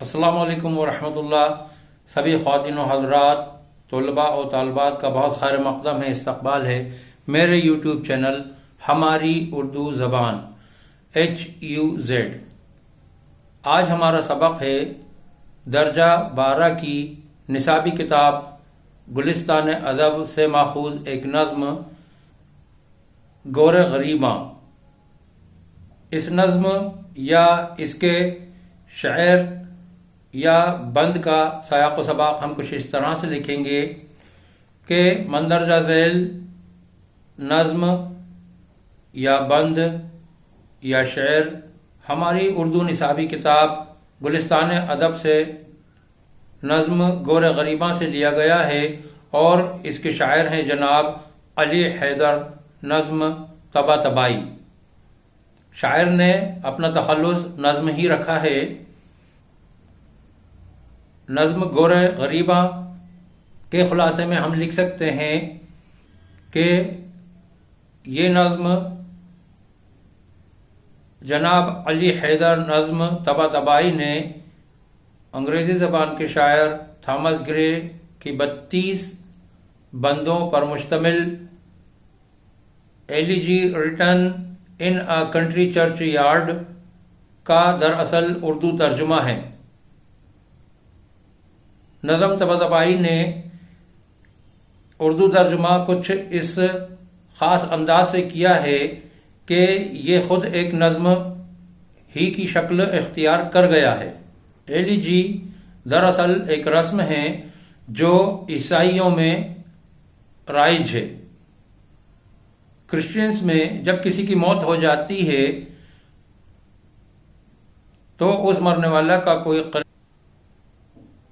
السلام علیکم ورحمۃ اللہ۔ سبھی خواتین و حضرات، طلباء و طالبات کا بہت خیر مقدم ہے، استقبال ہے۔ میرے یوٹیوب چینل ہماری اردو زبان ایچ یو زیڈ آج ہمارا سبق ہے درجہ بارہ کی نصابی کتاب گلستان ادب سے ماخوذ ایک نظم، گور غریباں۔ اس نظم یا اس کے شعر یا بند کا سیاق و سباق ہم کچھ اس طرح سے لکھیں گے کہ مندرجہ ذیل نظم یا بند یا شعر ہماری اردو نصابی کتاب گلستان ادب سے نظم گور غریباں سے لیا گیا ہے اور اس کے شاعر ہیں جناب علی حیدر نظم تبا تبائی شاعر نے اپنا تخلص نظم ہی رکھا ہے۔ نظم گور غریبہ کے خلاصے میں ہم لکھ سکتے ہیں کہ یہ نظم جناب علی حیدر نظم تبا تبائی نے انگریزی زبان کے شاعر تھامس گرے کی بتیس بندوں پر مشتمل Elegy Written in Country Churchyard کا دراصل اردو ترجمہ ہے۔ نظم تبائی نے اردو ترجمہ کچھ اس خاص انداز سے کیا ہے کہ یہ خود ایک نظم ہی کی شکل اختیار کر گیا ہے۔ ایلی جی دراصل ایک رسم ہے جو عیسائیوں میں رائج ہے۔ کرسچنس میں جب کسی کی موت ہو جاتی ہے تو اس مرنے والا کا کوئی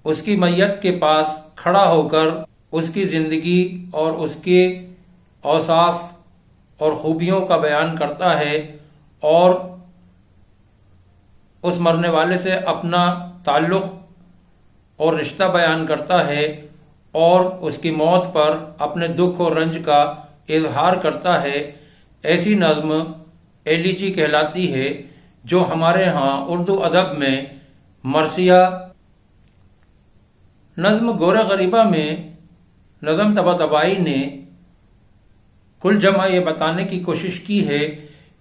اس کی میت کے پاس کھڑا ہو کر اس کی زندگی اور اس کے اوصاف اور خوبیوں کا بیان کرتا ہے اور اس مرنے والے سے اپنا تعلق اور رشتہ بیان کرتا ہے اور اس کی موت پر اپنے دکھ اور رنج کا اظہار کرتا ہے، ایسی نظم ایلیچی کہلاتی ہے جو ہمارے ہاں اردو ادب میں مرثیہ نظم گورا غریبہ میں نظم تبا تبائی نے کل جمع یہ بتانے کی کوشش کی ہے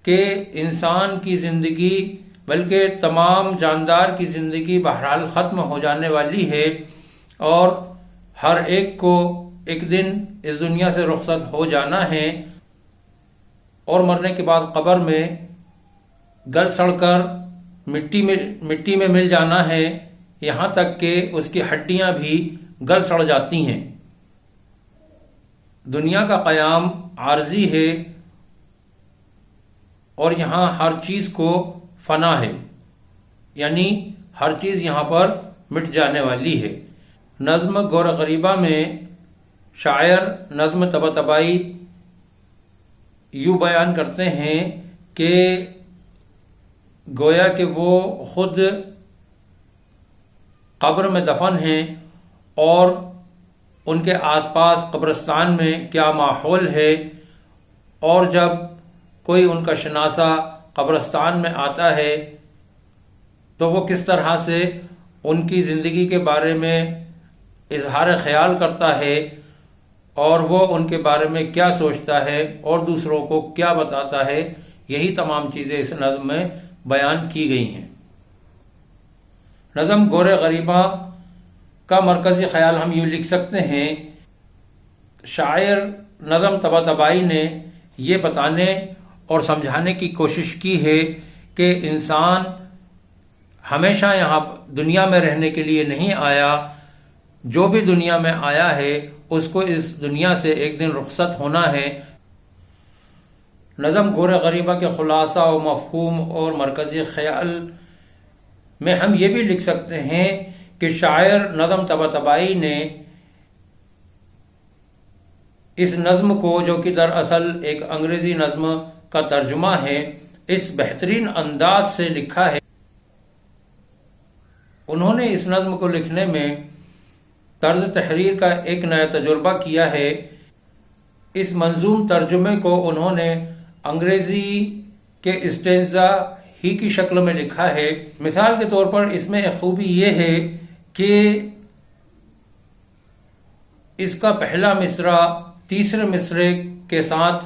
کہ انسان کی زندگی بلکہ تمام جاندار کی زندگی بہرحال ختم ہو جانے والی ہے اور ہر ایک کو ایک دن اس دنیا سے رخصت ہو جانا ہے اور مرنے کے بعد قبر میں گل سڑ کر مٹی میں مٹی میں مل جانا ہے یہاں تک کہ اس کی ہڈیاں بھی گل سڑ جاتی ہیں۔ دنیا کا قیام عارضی ہے اور یہاں ہر چیز کو فنا ہے یعنی ہر چیز یہاں پر مٹ جانے والی ہے۔ نظم گور غریبہ میں شاعر نظم تبا تبائی یوں بیان کرتے ہیں کہ گویا کہ وہ خود قبر میں دفن ہیں اور ان کے آس پاس قبرستان میں کیا ماحول ہے اور جب کوئی ان کا شناسہ قبرستان میں آتا ہے تو وہ کس طرح سے ان کی زندگی کے بارے میں اظہار خیال کرتا ہے اور وہ ان کے بارے میں کیا سوچتا ہے اور دوسروں کو کیا بتاتا ہے، یہی تمام چیزیں اس نظم میں بیان کی گئی ہیں۔ نظم گور غریبہ کا مرکزی خیال ہم یوں لکھ سکتے ہیں۔ شاعر نظم تبا تبائی نے یہ بتانے اور سمجھانے کی کوشش کی ہے کہ انسان ہمیشہ یہاں دنیا میں رہنے کے لیے نہیں آیا۔ جو بھی دنیا میں آیا ہے، اس کو اس دنیا سے ایک دن رخصت ہونا ہے۔ نظم گور غریبہ کے خلاصہ و مفہوم اور مرکزی خیال میں ہم یہ بھی لکھ سکتے ہیں کہ شاعر نظم تبا تبائی نے اس نظم کو جو کہ دراصل ایک انگریزی نظم کا ترجمہ ہے، اس بہترین انداز سے لکھا ہے۔ انہوں نے اس نظم کو لکھنے میں طرز تحریر کا ایک نیا تجربہ کیا ہے۔ اس منظوم ترجمے کو انہوں نے انگریزی کے اسٹینزا ہی کی شکل میں لکھا ہے۔ مثال کے طور پر اس میں ایک خوبی یہ ہے کہ اس کا پہلا مصرع تیسرے مصرے کے ساتھ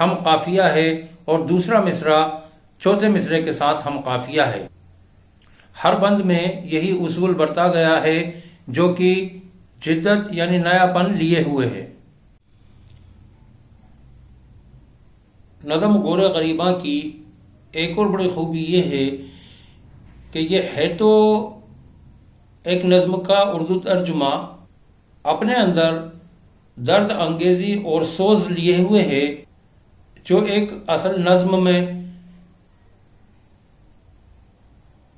ہم قافیہ ہے اور دوسرا مصرع چوتھے مصرے کے ساتھ ہم قافیہ ہے۔ ہر بند میں یہی اصول برتا گیا ہے جو کہ جدت یعنی نیا پن لیے ہوئے ہے۔ نظم گور غریباں کی ایک اور بڑی خوبی یہ ہے کہ یہ ہے تو ایک نظم کا اردو ترجمہ اپنے اندر درد انگیزی اور سوز لیے ہوئے ہے، جو ایک اصل نظم میں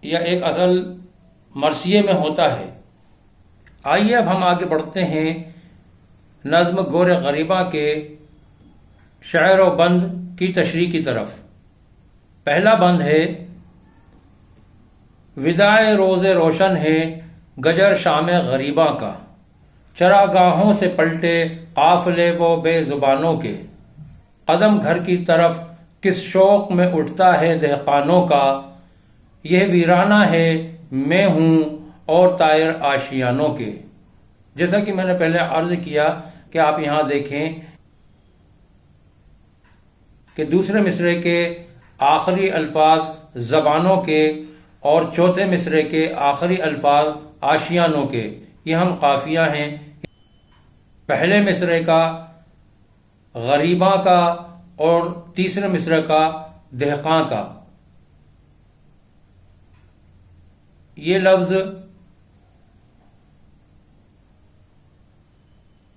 یا ایک اصل مرثیے میں ہوتا ہے۔ آئیے اب ہم آگے بڑھتے ہیں نظم گور غریبہ کے شعر و بند کی تشریح کی طرف۔ پہلا بند ہے ودائے روز روشن ہے گجر شام غریباں کا۔ چراگاہوں سے پلٹے قافلے و بے زبانوں کے۔ قدم گھر کی طرف کس شوق میں اٹھتا ہے دہقانوں کا۔ یہ ویرانہ ہے، میں ہوں اور تائر آشیانوں کے۔ جیسا کہ میں نے پہلے عرض کیا کہ آپ یہاں دیکھیں کہ دوسرے مصرے کے آخری الفاظ زبانوں کے اور چوتھے مصرے کے آخری الفاظ آشیانوں کے۔ یہ ہم قافیہ ہیں۔ پہلے مصرے کا، غریباں کا اور تیسرے مصرے کا، دہقاں کا۔ یہ لفظ،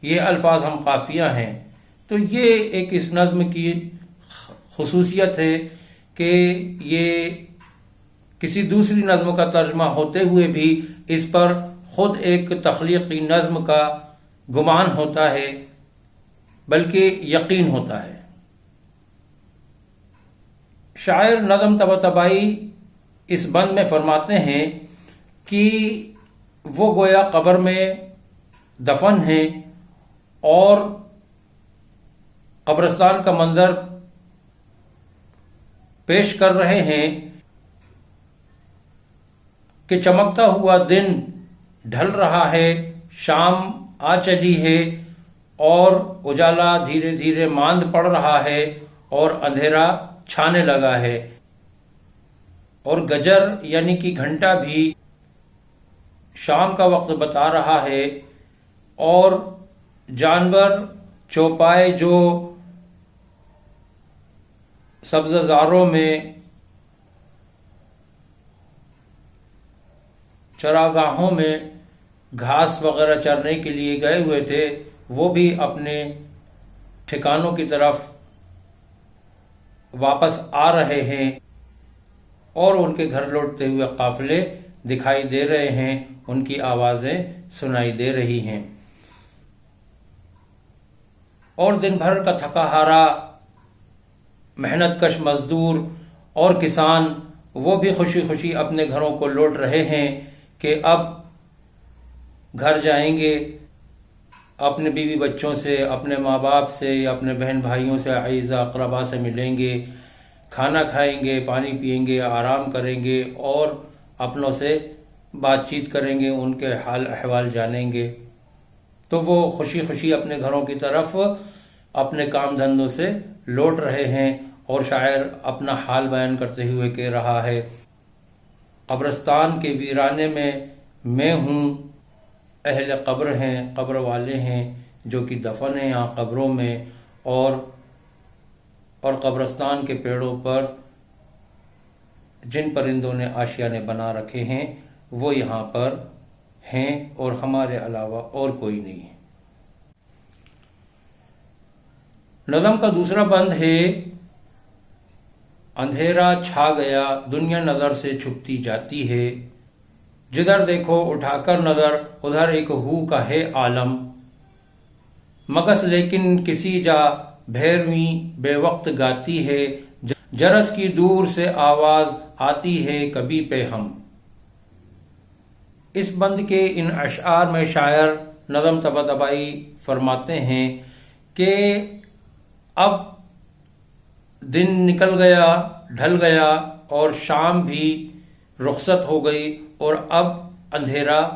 یہ الفاظ ہم قافیہ ہیں۔ تو یہ ایک اس نظم کی خصوصیت ہے کہ یہ کسی دوسری نظم کا ترجمہ ہوتے ہوئے بھی اس پر خود ایک تخلیقی نظم کا گمان ہوتا ہے، بلکہ یقین ہوتا ہے۔ شاعر نظم تب تبائی اس بند میں فرماتے ہیں کہ وہ گویا قبر میں دفن ہے اور قبرستان کا منظر پیش کر رہے ہیں کہ چمکتا ہوا دن ڈھل رہا ہے، شام آ چلی ہے اور اجالا دھیرے دھیرے ماند پڑ رہا ہے اور اندھیرا چھانے لگا ہے۔ اور گجر یعنی کہ گھنٹا بھی شام کا وقت بتا رہا ہے اور جانور چوپائے جو سبز زاروں میں چراگاہوں میں گھاس وغیرہ چرنے کے لیے گئے ہوئے تھے، وہ بھی اپنے ٹھکانوں کی طرف واپس آ رہے ہیں اور ان کے گھر لوٹتے ہوئے قافلے دکھائی دے رہے ہیں، ان کی آوازیں سنائی دے رہی ہیں۔ اور دن بھر کا تھکا ہارا محنت کش مزدور اور کسان وہ بھی خوشی خوشی اپنے گھروں کو لوٹ رہے ہیں کہ اب گھر جائیں گے۔ اپنے بیوی بچوں سے، اپنے ماں باپ سے، اپنے بہن بھائیوں سے عیزہ اقربا سے ملیں گے۔ کھانا کھائیں گے، پانی پئیں گے، آرام کریں گے اور اپنوں سے بات چیت کریں گے، ان کے حال، احوال جانیں گے۔ تو وہ خوشی خوشی اپنے گھروں کی طرف اپنے کام دھندوں سے لوٹ رہے ہیں۔ اور شاعر اپنا حال بیان کرتے ہوئے کہہ رہا ہے، قبرستان کے ویرانے میں میں ہوں، اہل قبر ہیں، قبر والے ہیں، جو کہ دفن ہیں یہاں قبروں میں، اور اور قبرستان کے پیڑوں پر جن پرندوں نے آشیانے بنا رکھے ہیں، وہ یہاں پر ہیں اور ہمارے علاوہ اور کوئی نہیں۔ ہے نظم کا دوسرا بند ہے اندھیرا چھا گیا، دنیا نظر سے چھپتی جاتی ہے۔ جدھر دیکھو، اٹھا کر نظر، ادھر ایک ہو کا ہے عالم۔ مگس لیکن کسی جا بھیرویں بے وقت گاتی ہے۔ جرس کی دور سے آواز آتی ہے کبھی پہ ہم اس بند کے ان اشعار میں شاعر نظم تبا تبائی فرماتے ہیں کہ اب دن نکل گیا، ڈھل گیا اور شام بھی رخصت ہو گئی اور اب اندھیرا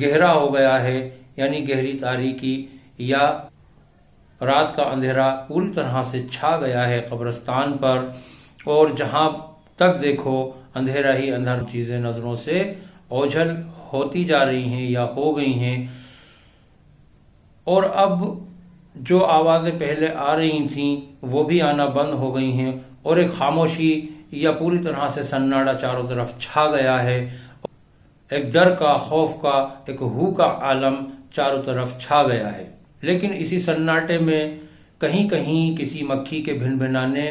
گہرا ہو گیا ہے یعنی گہری تاریخی یا رات کا اندھیرا پوری طرح سے چھا گیا ہے قبرستان پر اور جہاں تک دیکھو، اندھیرا ہی اندھر چیزیں نظروں سے اوجھل ہوتی جا رہی ہیں یا ہو گئی ہیں۔ اور اب جو آوازیں پہلے آ رہی تھیں، وہ بھی آنا بند ہو گئی ہیں اور ایک خاموشی یا پوری طرح سے سناڈا چاروں طرف چھا گیا ہے۔ ایک ڈر کا، خوف کا، ایک ہو کا عالم چاروں طرف چھا گیا ہے۔ لیکن اسی سناٹے میں کہیں کہیں کسی مکھی کے بھن بھنانے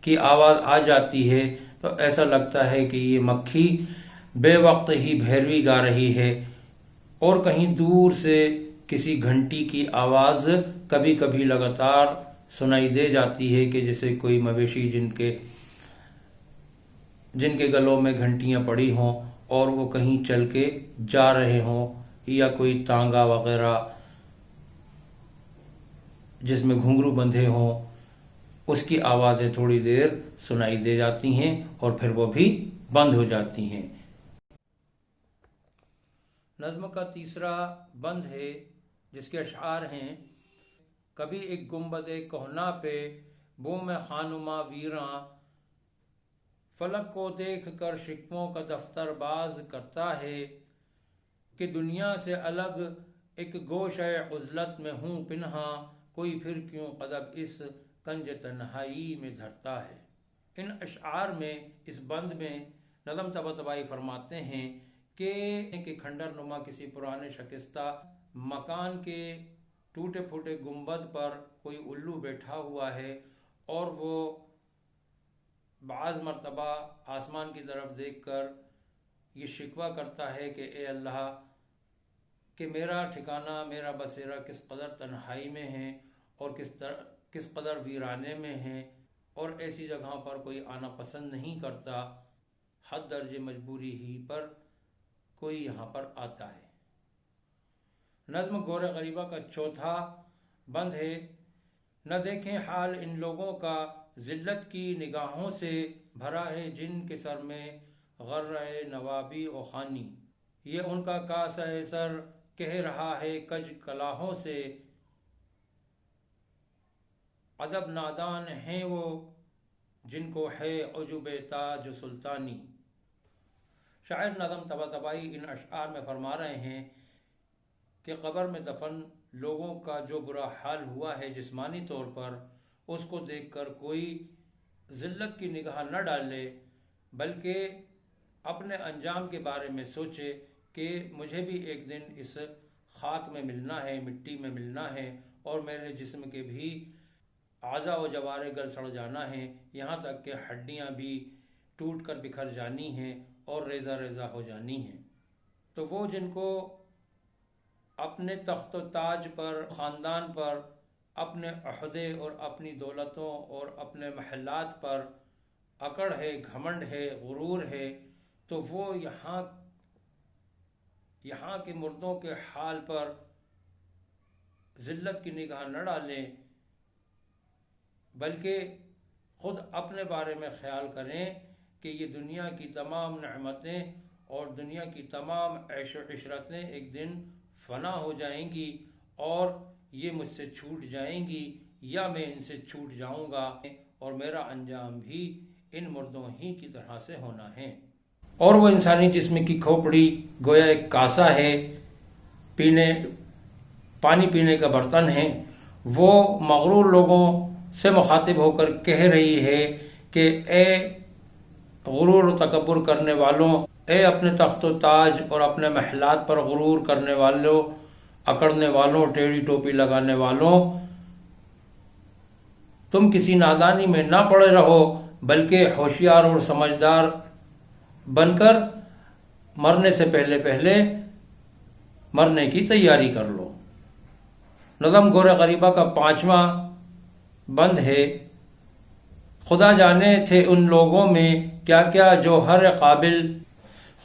کی آواز آ جاتی ہے تو ایسا لگتا ہے کہ یہ مکھی بے وقت ہی بھیروی گا رہی ہے اور کہیں دور سے کسی گھنٹی کی آواز کبھی کبھی لگاتار سنائی دے جاتی ہے کہ جیسے کوئی مویشی جن کے جن کے گلوں میں گھنٹیاں پڑی ہوں اور وہ کہیں چل کے جا رہے ہوں یا کوئی تانگا وغیرہ جس میں گھنگرو بندھے ہوں، اس کی آوازیں تھوڑی دیر سنائی دے جاتی ہیں اور پھر وہ بھی بند ہو جاتی ہیں۔ نظم کا تیسرا بند ہے جس کے اشعار ہیں، کبھی ایک گنبد کوہنا پہ، بو میں خانما ویراں، فلک کو دیکھ کر شکموں کا دفتر باز کرتا ہے کہ دنیا سے الگ ایک گوش عزلت میں ہوں پنہا کوئی پھر کیوں قدب اس کنج تنہائی میں دھرتا ہے۔ ان اشعار میں، اس بند میں نظم تبائی فرماتے ہیں کہ کھنڈر نما کسی پرانے شکستہ مکان کے ٹوٹے پھوٹے گنبد پر کوئی الو بیٹھا ہوا ہے اور وہ بعض مرتبہ آسمان کی طرف دیکھ کر یہ شکوہ کرتا ہے کہ اے اللہ، کہ میرا ٹھکانہ، میرا بسیرا کس قدر تنہائی میں ہے اور کس طرح، کس قدر ویرانے میں ہے اور ایسی جگہوں پر کوئی آنا پسند نہیں کرتا، حد درج مجبوری ہی پر کوئی یہاں پر آتا ہے۔ نظم گور غریبہ کا چوتھا بند ہے۔ نہ دیکھیں حال ان لوگوں کا، ذلت کی نگاہوں سے بھرا ہے جن کے سر میں غر نوابی و خانی۔ یہ ان کا کاس سر، کہہ رہا ہے کج کلاہوں سے۔ ادب نادان ہیں وہ جن کو ہے عجب تاج سلطانی۔ شاعر نظم تبا تبائی ان اشعار میں فرما رہے ہیں کہ قبر میں دفن لوگوں کا جو برا حال ہوا ہے جسمانی طور پر، اس کو دیکھ کر کوئی ذلت کی نگاہ نہ ڈالے بلکہ اپنے انجام کے بارے میں سوچے کہ مجھے بھی ایک دن اس خاک میں ملنا ہے، مٹی میں ملنا ہے اور میرے جسم کے بھی اعضا و جوارے گل سڑ جانا ہے۔ یہاں تک کہ ہڈیاں بھی ٹوٹ کر بکھر جانی ہیں اور ریزہ ریزہ ہو جانی ہیں۔ تو وہ جن کو اپنے تخت و تاج پر، خاندان پر، اپنے عہدے اور اپنی دولتوں اور اپنے محلات پر اکڑ ہے، گھمنڈ ہے، غرور ہے، تو وہ یہاں یہاں کے مردوں کے حال پر ذلت کی نگاہ نہ ڈالیں، بلکہ خود اپنے بارے میں خیال کریں کہ یہ دنیا کی تمام نعمتیں اور دنیا کی تمام عیش و عشرتیں ایک دن فنا ہو جائیں گی اور یہ مجھ سے چھوٹ جائیں گی یا میں ان سے چھوٹ جاؤں گا اور میرا انجام بھی ان مردوں ہی کی طرح سے ہونا ہے۔ اور وہ انسانی جسم کی کھوپڑی گویا ایک کاسا ہے، پینے، پانی پینے کا برتن ہے۔ وہ مغرور لوگوں سے مخاطب ہو کر کہہ رہی ہے کہ اے غرور و تکبر کرنے والوں اے اپنے تخت و تاج اور اپنے محلات پر غرور کرنے والوں اکڑنے والوں، ٹیڑھی ٹوپی لگانے والوں، تم کسی نادانی میں نہ پڑے رہو، بلکہ ہوشیار اور سمجھدار بن کر مرنے سے پہلے پہلے مرنے کی تیاری کر لو۔ نظم گور غریبہ کا پانچواں بند ہے۔ خدا جانے تھے ان لوگوں میں کیا کیا جو ہر قابل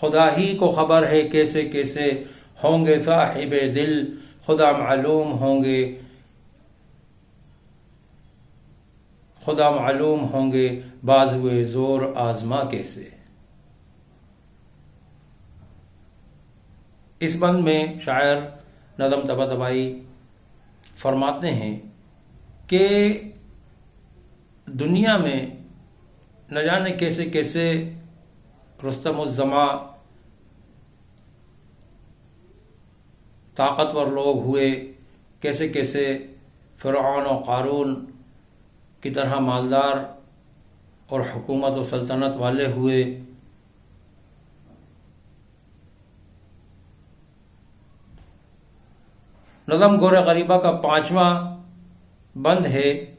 خدا ہی کو خبر ہے کیسے کیسے ہوں گے صاحب دل، خدا معلوم ہوں گے۔ خدا معلوم ہوں گے بازوے زور آزما کیسے۔ اس بند میں شاعر نظم تبا تبائی فرماتے ہیں کہ دنیا میں نہ جانے کیسے کیسے رستم الزما طاقتور لوگ ہوئے، کیسے کیسے فرعون و قارون کی طرح مالدار اور حکومت و سلطنت والے ہوئے۔ نظم گور غریبہ کا پانچواں بند ہے۔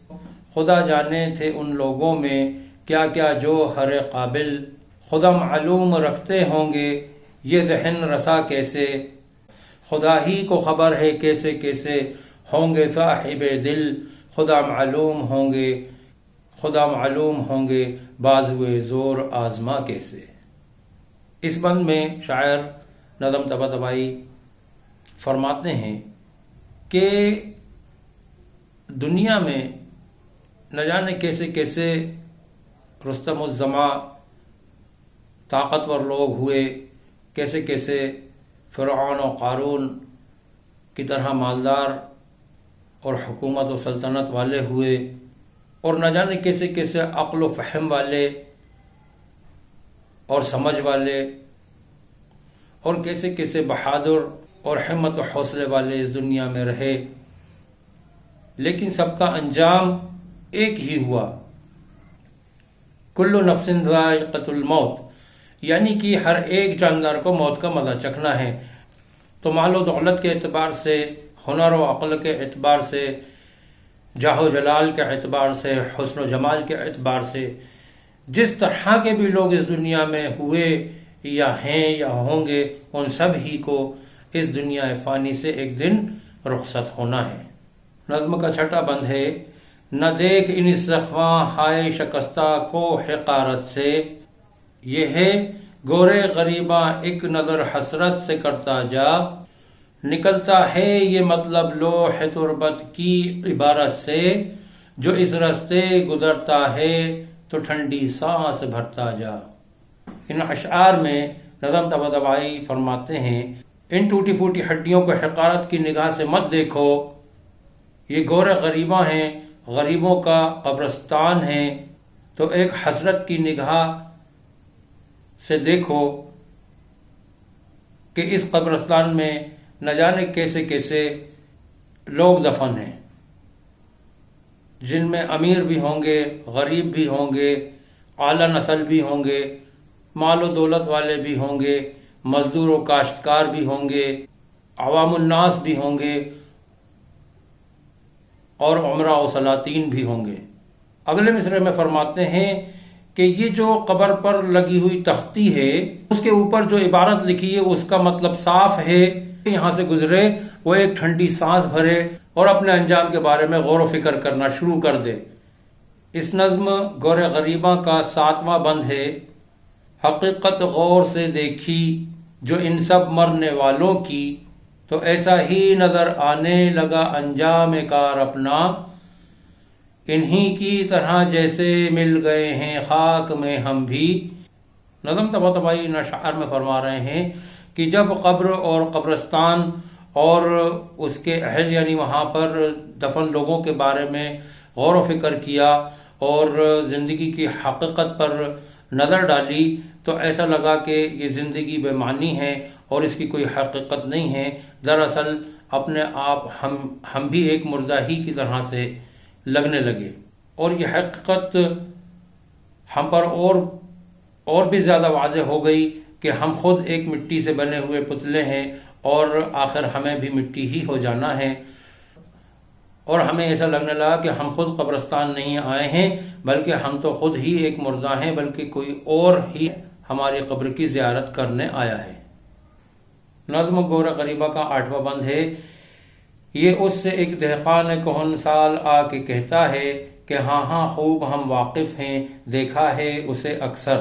خدا جانے تھے ان لوگوں میں کیا کیا جو ہر قابل خدا معلوم رکھتے ہوں گے، یہ ذہن رسا کیسے؟ خدا ہی کو خبر ہے کیسے کیسے ہوں گے صاحب دل، خدا معلوم ہوں گے، خدا معلوم ہوں گے بازوے زور آزما کیسے۔ اس بند میں شاعر نظم تبا تبائی فرماتے ہیں کہ دنیا میں نہ جانے کیسے کیسے رستم الزما طاقتور لوگ ہوئے، کیسے کیسے فرعون و قارون کی طرح مالدار اور حکومت و سلطنت والے ہوئے اور نہ جانے کیسے کیسے عقل و فہم والے اور سمجھ والے اور کیسے کیسے بہادر اور حمت و حوصلے والے اس دنیا میں رہے۔ لیکن سب کا انجام ایک ہی ہوا۔ کلو نفسن ذائقت الموت۔ یعنی کہ ہر ایک جاندار کو موت کا مزہ چکھنا ہے۔ تو مال و دولت کے اعتبار سے، ہنر و عقل کے اعتبار سے، جاہ و جلال کے اعتبار سے، حسن و جمال کے اعتبار سے، جس طرح کے بھی لوگ اس دنیا میں ہوئے یا ہیں یا ہوں گے، ان سب ہی کو اس دنیا فانی سے ایک دن رخصت ہونا ہے۔ نظم کا چھٹا بند ہے۔ نہ دیکھ ان سخواں ہائے شکستہ کو حقارت سے۔ یہ ہے، گورے غریباں ایک نظر حسرت سے کرتا جا، نکلتا ہے یہ مطلب لوح تربت کی عبارت سے، جو اس رستے گزرتا ہے تو ٹھنڈی سانس بھرتا جا۔ ان اشعار میں نظم تبدبائی فرماتے ہیں، ان ٹوٹی پھوٹی ہڈیوں کو حقارت کی نگاہ سے مت دیکھو۔ یہ گور غریباں ہیں، غریبوں کا قبرستان ہے تو ایک حسرت کی نگاہ سے دیکھو کہ اس قبرستان میں نہ جانے کیسے کیسے لوگ دفن ہیں۔ جن میں امیر بھی ہوں گے، غریب بھی ہوں گے، اعلی نسل بھی ہوں گے، مال و دولت والے بھی ہوں گے، مزدور و کاشتکار بھی ہوں گے، عوام الناس بھی ہوں گے اور عمرہ و سلاطین بھی ہوں گے۔ اگلے مصرے میں فرماتے ہیں کہ یہ جو قبر پر لگی ہوئی تختی ہے، اس کے اوپر جو عبارت لکھی ہے، اس کا مطلب صاف ہے، یہاں سے گزرے، وہ ایک ٹھنڈی سانس بھرے اور اپنے انجام کے بارے میں غور و فکر کرنا شروع کر دے۔ اس نظم گور غریبہ کا ساتواں بند ہے۔ حقیقت غور سے دیکھی جو ان سب مرنے والوں کی، تو ایسا ہی نظر آنے لگا انجام کار اپنا۔ انہی کی طرح جیسے مل گئے ہیں خاک میں ہم بھی۔ نظم تبا تبائی نشعر میں فرما رہے ہیں کہ جب قبر اور قبرستان اور اس کے اہل یعنی وہاں پر دفن لوگوں کے بارے میں غور و فکر کیا اور زندگی کی حقیقت پر نظر ڈالی تو ایسا لگا کہ یہ زندگی بے معنی ہے اور اس کی کوئی حقیقت نہیں ہے۔ دراصل اپنے آپ ہم ہم بھی ایک مردہ ہی کی طرح سے لگنے لگے۔ اور یہ حقیقت ہم پر اور اور بھی زیادہ واضح ہو گئی کہ ہم خود ایک مٹی سے بنے ہوئے پتلے ہیں اور آخر ہمیں بھی مٹی ہی ہو جانا ہے۔ اور ہمیں ایسا لگنے لگا کہ ہم خود قبرستان نہیں آئے ہیں، بلکہ ہم تو خود ہی ایک مردہ ہیں، بلکہ کوئی اور ہی ہماری قبر کی زیارت کرنے آیا ہے۔ نظم گور غریبہ کا آٹھواں بند ہے۔ یہ اس سے ایک دہقان کہن سال آ کے کہتا ہے کہ ہاں ہاں خوب ہم واقف ہیں، دیکھا ہے اسے اکثر۔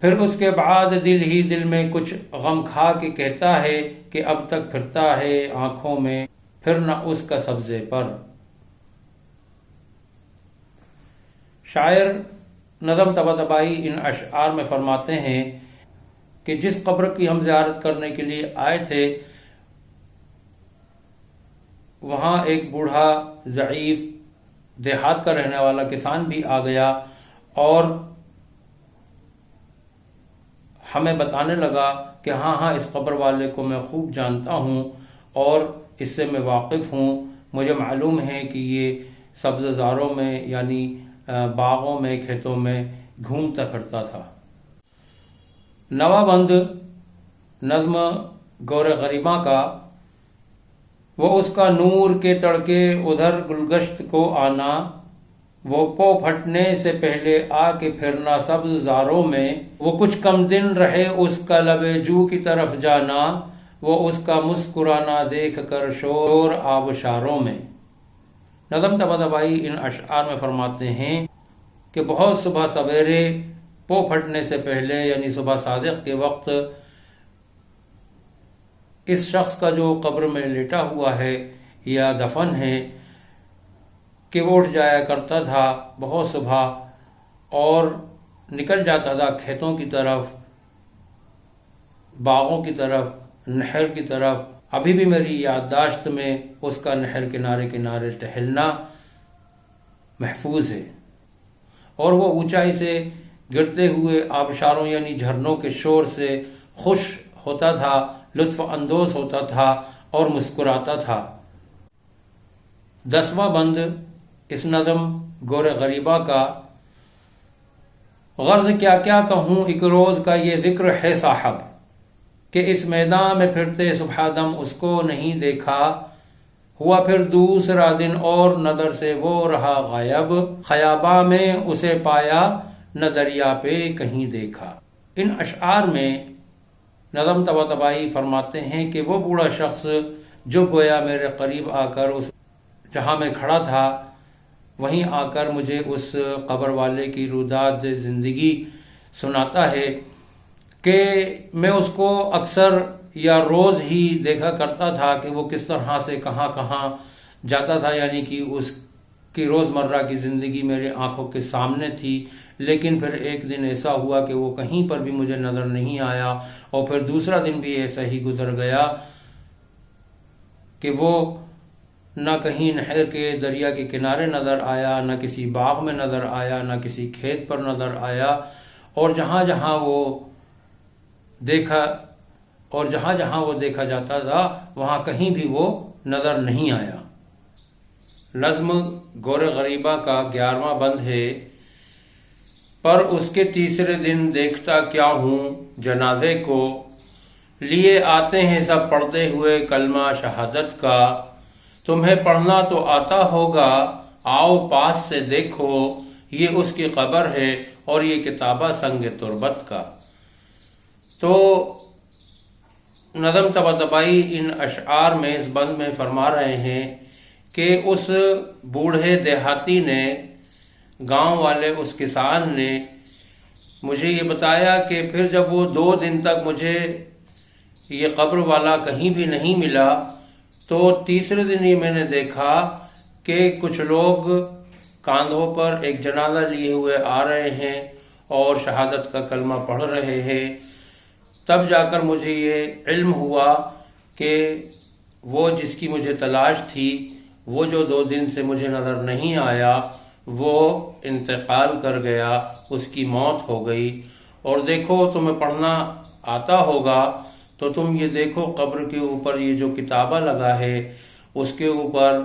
پھر اس کے بعد دل ہی دل میں کچھ غم کھا کے کہتا ہے کہ اب تک پھرتا ہے آنکھوں میں، پھر نہ اس کا سبزے پر۔ شاعر نظم تبا تبائی ان اشعار میں فرماتے ہیں کہ جس قبر کی ہم زیارت کرنے کے لیے آئے تھے وہاں ایک بوڑھا، ضعیف، دیہات کا رہنے والا کسان بھی آ گیا اور ہمیں بتانے لگا کہ ہاں ہاں اس قبر والے کو میں خوب جانتا ہوں اور اس سے میں واقف ہوں۔ مجھے معلوم ہے کہ یہ سبز زاروں میں یعنی باغوں میں، کھیتوں میں گھومتا پھرتا تھا۔ نوا بند نظم گور غریباں کا وہ اس کا نور کے تڑکے ادھر گلگشت کو آنا، وہ پو پھٹنے سے پہلے آ کے پھرنا سبز زاروں میں، وہ کچھ کم دن رہے اس کا لب جو کی طرف جانا، وہ اس کا مسکرانا دیکھ کر شور آبشاروں میں۔ نظم تبا دبائی ان اشعار میں فرماتے ہیں کہ بہت صبح سویرے پو پھٹنے سے پہلے یعنی صبح صادق کے وقت اس شخص کا جو قبر میں لیٹا ہوا ہے یا دفن ہے کہ وہ اٹھ جایا کرتا تھا بہت صبح اور نکل جاتا تھا کھیتوں کی طرف، باغوں کی طرف، نہر کی طرف۔ ابھی بھی میری یادداشت میں اس کا نہر کنارے کنارے ٹہلنا محفوظ ہے۔ اور وہ اونچائی سے گرتے ہوئے آبشاروں یعنی جھرنوں کے شور سے خوش ہوتا تھا۔ لطف اندوز ہوتا تھا اور مسکراتا تھا۔ دسواں بند، اس نظم گور غریبہ کا۔ غرض کیا کیا کہوں، ایک روز کا یہ ذکر ہے صاحب، کہ اس میدان میں پھرتے صبح دم اس کو نہیں دیکھا۔ ہوا پھر دوسرا دن اور نظر سے وہ رہا غائب۔ خیابہ میں اسے پایا نہ دریا پہ کہیں دیکھا۔ ان اشعار میں نظم تبا تبائی فرماتے ہیں کہ وہ بوڑھا شخص جو گویا میرے قریب آ کر اس جہاں میں کھڑا تھا، وہیں آ کر مجھے اس قبر والے کی روداد زندگی سناتا ہے کہ میں اس کو اکثر یا روز ہی دیکھا کرتا تھا کہ وہ کس طرح سے کہاں کہاں جاتا تھا یعنی کہ اس کی روز مرہ کی زندگی میرے آنکھوں کے سامنے تھی، لیکن پھر ایک دن ایسا ہوا کہ وہ کہیں پر بھی مجھے نظر نہیں آیا اور پھر دوسرا دن بھی ایسا ہی گزر گیا کہ وہ نہ کہیں نہر کے دریا کے کنارے نظر آیا، نہ کسی باغ میں نظر آیا، نہ کسی کھیت پر نظر آیا اور جہاں جہاں وہ دیکھا اور جہاں جہاں وہ دیکھا جاتا تھا، وہاں کہیں بھی وہ نظر نہیں آیا۔ نظم گور غریبہ کا گیارہواں بند ہے۔ پر اس کے تیسرے دن دیکھتا کیا ہوں جنازے کو۔ لیے آتے ہیں سب پڑھتے ہوئے کلمہ شہادت کا۔ تمہیں پڑھنا تو آتا ہوگا، آؤ پاس سے دیکھو، یہ اس کی قبر ہے اور یہ کتابہ سنگ تربت کا۔ تو نظم تبا تبائی ان اشعار میں اس بند میں فرما رہے ہیں۔ کہ اس بوڑھے دیہاتی نے، گاؤں والے اس کسان نے مجھے یہ بتایا کہ پھر جب وہ دو دن تک مجھے یہ قبر والا کہیں بھی نہیں ملا، تو تیسرے دن ہی میں نے دیکھا کہ کچھ لوگ کاندھوں پر ایک جنازہ لیے ہوئے آ رہے ہیں اور شہادت کا کلمہ پڑھ رہے ہیں۔ تب جا کر مجھے یہ علم ہوا کہ وہ جس کی مجھے تلاش تھی وہ جو دو دن سے مجھے نظر نہیں آیا، وہ انتقال کر گیا، اس کی موت ہو گئی۔ اور دیکھو، تمہیں پڑھنا آتا ہوگا، تو تم یہ دیکھو، قبر کے اوپر یہ جو کتابہ لگا ہے، اس کے اوپر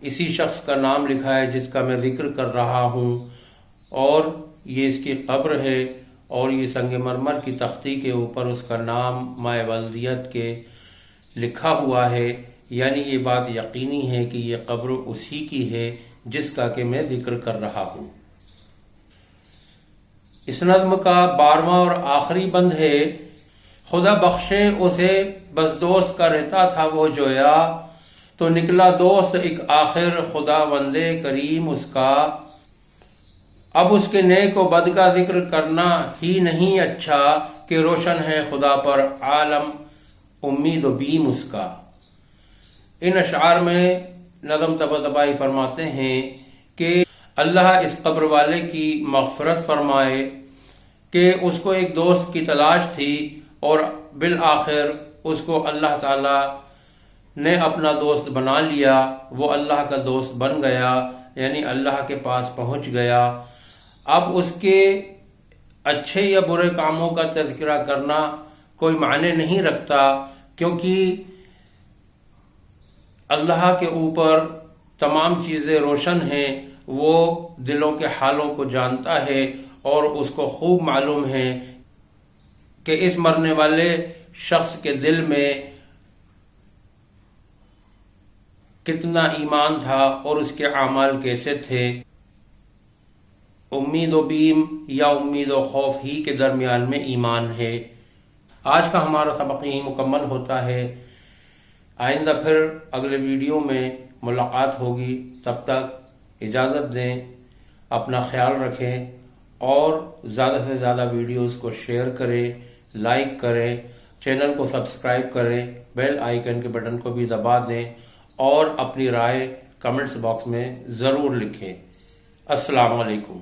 اسی شخص کا نام لکھا ہے جس کا میں ذکر کر رہا ہوں۔ اور یہ اس کی قبر ہے، اور یہ سنگ مرمر کی تختی کے اوپر اس کا نام مائے ولدیت کے لکھا ہوا ہے۔ یعنی یہ بات یقینی ہے کہ یہ قبر اسی کی ہے جس کا کہ میں ذکر کر رہا ہوں۔ اس نظم کا بارواں اور آخری بند ہے۔ خدا بخشے اسے، بس دوست کا رہتا تھا وہ جویا۔ تو نکلا دوست ایک آخر خدا وندے کریم اس کا۔ اب اس کے نیک و بد کا ذکر کرنا ہی نہیں اچھا کہ روشن ہے خدا پر عالم، امید و بیم اس کا۔ ان اشعار میں نظم تبا تبائی فرماتے ہیں کہ اللہ اس قبر والے کی مغفرت فرمائے کہ اس کو ایک دوست کی تلاش تھی اور بالآخر اس کو اللہ تعالی نے اپنا دوست بنا لیا، وہ اللہ کا دوست بن گیا یعنی اللہ کے پاس پہنچ گیا۔ اب اس کے اچھے یا برے کاموں کا تذکرہ کرنا کوئی معنی نہیں رکھتا، کیونکہ اللہ کے اوپر تمام چیزیں روشن ہیں، وہ دلوں کے حالوں کو جانتا ہے اور اس کو خوب معلوم ہے کہ اس مرنے والے شخص کے دل میں کتنا ایمان تھا اور اس کے اعمال کیسے تھے۔ امید و بیم یا امید و خوف ہی کے درمیان میں ایمان ہے۔ آج کا ہمارا سبق یہی مکمل ہوتا ہے۔ آئندہ پھر اگلے ویڈیو میں ملاقات ہوگی. تب تک اجازت دیں، اپنا خیال رکھیں اور زیادہ سے زیادہ ویڈیوز کو شیئر کریں، لائک کریں، چینل کو سبسکرائب کریں، بیل آئیکن کے بٹن کو بھی دبا دیں اور اپنی رائے کمنٹس باکس میں ضرور لکھیں. السلام علیکم.